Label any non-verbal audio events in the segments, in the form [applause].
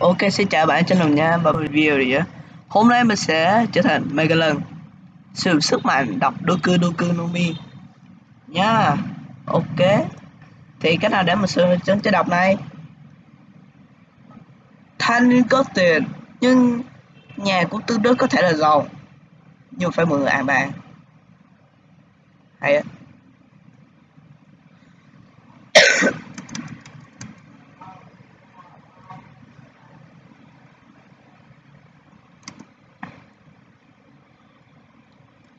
Ok, xin chào bạn trên lòng nha và video đi á Hôm nay mình sẽ trở thành Megalon Sử dụng sức mạnh, đọc Doku Doku no Mi. Nha, Ok. Thì cách nào để mình sử dụng chế đọc này? Thanh có tiền, Nhưng nhà của tư đức có thể là giàu. Nhưng phải mượn à bạn Hay á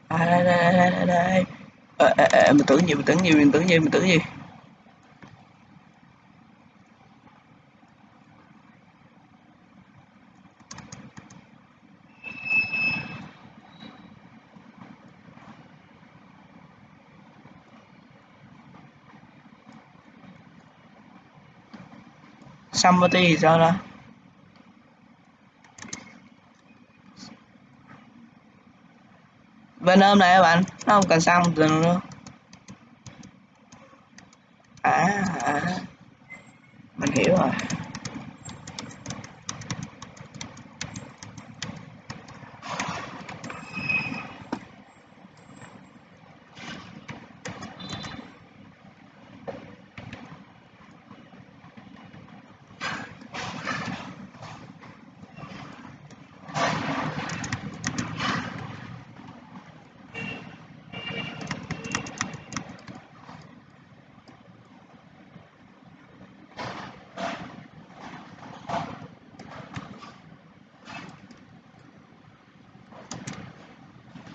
à đây đây đây à, à, à, mình tưởng gì mình tưởng gì mình tưởng gì mình tưởng gì somebody thì sao Venom này các bạn nó không cần xăng từ nữa à, à mình hiểu rồi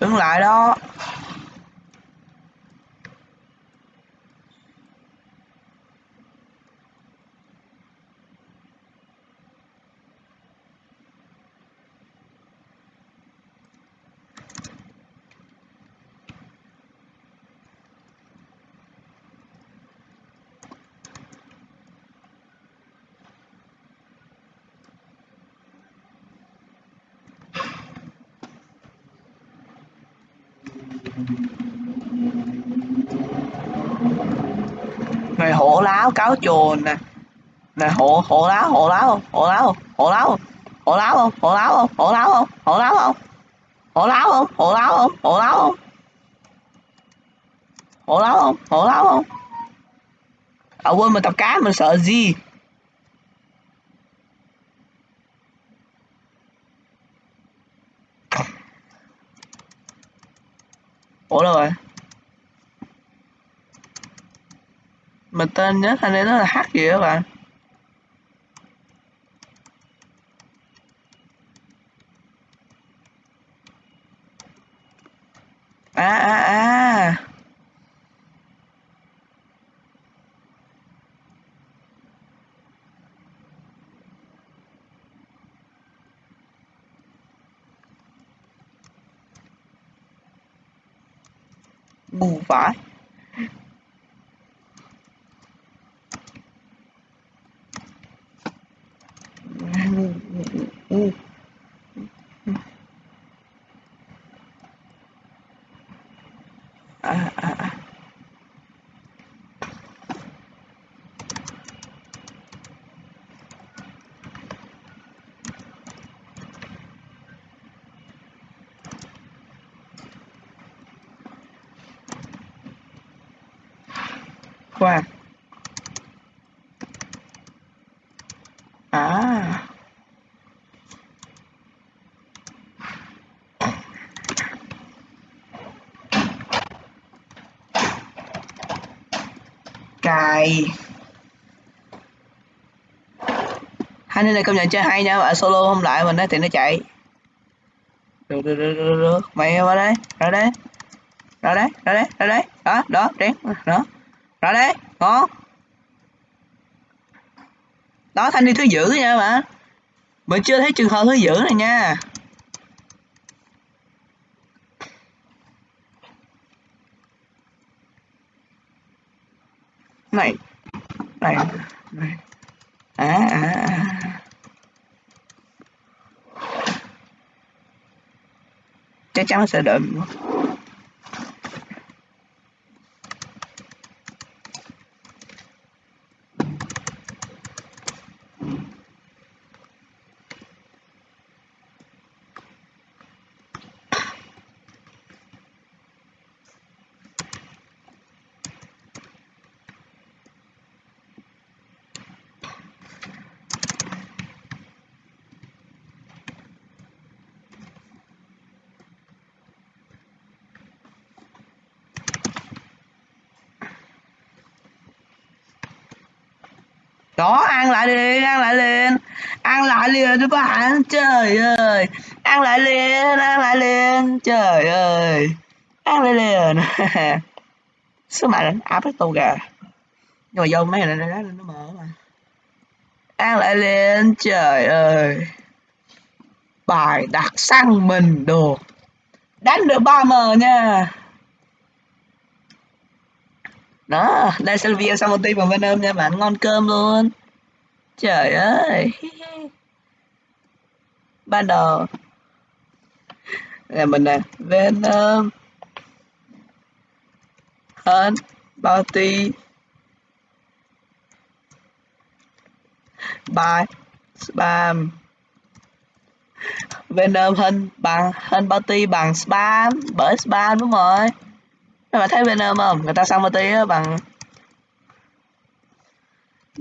đứng lại đó. Này hổ láo cáo chuồn nè nè hổ hổ láo hổ láo không hổ láo không hổ láo không hổ láo không hổ láo không hổ láo không hổ láo không hổ láo không hổ láo không hổ láo không hổ láo không hổ láo không à quên mình tập cá mình sợ gì ủa đâu rồi mình tên nhớ anh ấy nó là h gì đó bạn? À à. à. 五百 khoan à. Cài. Hai nên này công nhận chơi hay nha bạn solo không lại mình đó thì nó chạy. Được được được được, được. mày vào đây ra đây. Ra đây ra đây ra đây. Đó đó đen đó rồi đấy ngon đó, thanh đi thứ dữ nha bạn. Mình chưa thấy trường hợp thứ dữ này nha. Này này này. À à à. Chắc chắn sẽ đợi mình ăn lại liền, ăn lại liền. Ăn lại liền các bạn trời ơi. Ăn lại liền, ăn lại liền, trời ơi. Ăn lại liền. [laughs] Số mạnh áp cái tô gà? Nhưng mà vô mấy này nó nó mở mà. Ăn lại liền, trời ơi. Bài đặt xăng mình đồ đánh được ba m nha. Đó, đây sẽ là video sau một tí bằng Venom nha, bạn ngon cơm luôn trời ơi. Ban đầu là mình nè, Venom. Hơn Bounty. Bài spam Venom hơn bằng hơn Bounty, bằng spam, bởi spam đúng rồi. Các bạn thấy Venom không? Người ta xong Bounty bằng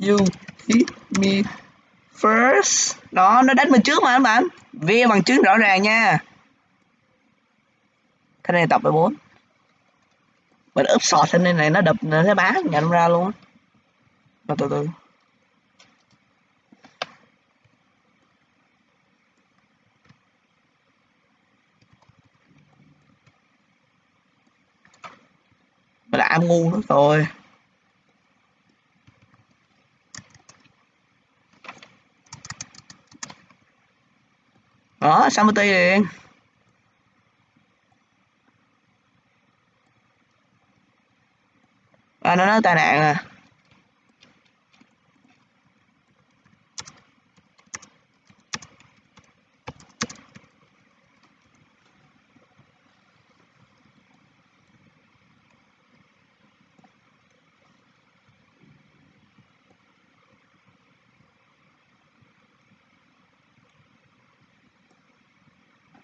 you hit me first. Đó, nó đánh mình trước mà, các bạn. Via bằng chứng rõ ràng nha. Cái này tập 14 mình úp sọt thế này này nó đập, nó thấy bá nhận ra luôn. Mà từ từ. Mình là am ngu nữa rồi. Đó xong liền à, nó nói tai nạn à.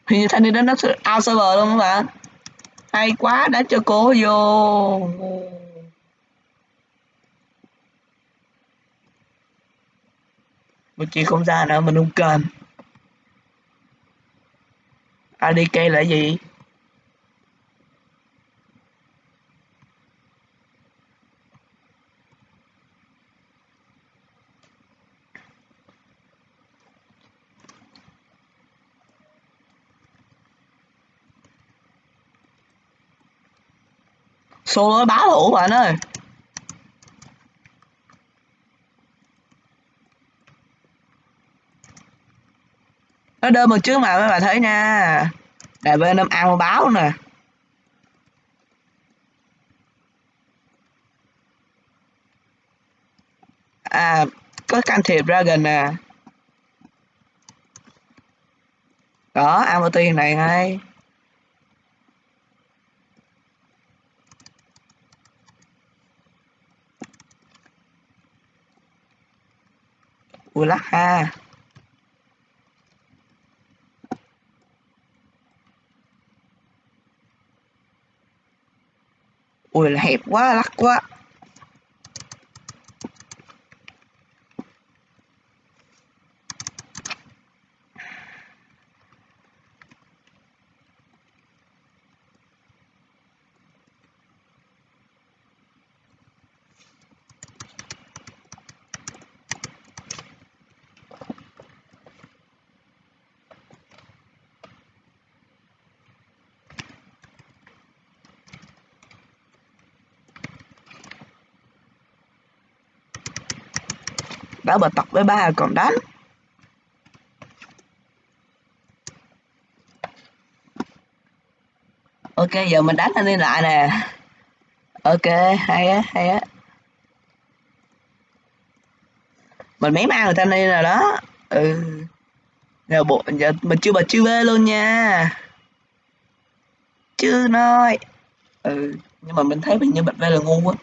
Thì thanh niên đó nó out server luôn các bạn. Hay quá, đã cho cô vô. Mình chỉ không ra nữa, mình không cần. ADK là gì? Solo báo thủ bạn ơi. Nó đơn một trước mà mấy bạn thấy nha. Là bên em ăn báo nè. À có can thiệp dragon nè. Đó, ăn tiền này ngay. Ui lắc ha ui là hẹp quá lắc quá. Đã bật tập với ba còn đánh ok, giờ mình đánh anh đi lại nè. Ok, hay á hay á. Mình mấy ăn người ta đi rồi đó. Ừ. Giờ bộ, giờ mình chưa bật chưa về luôn nha. Chưa nói. Ừ nhưng mà mình thấy mình như bật về là ngu quá.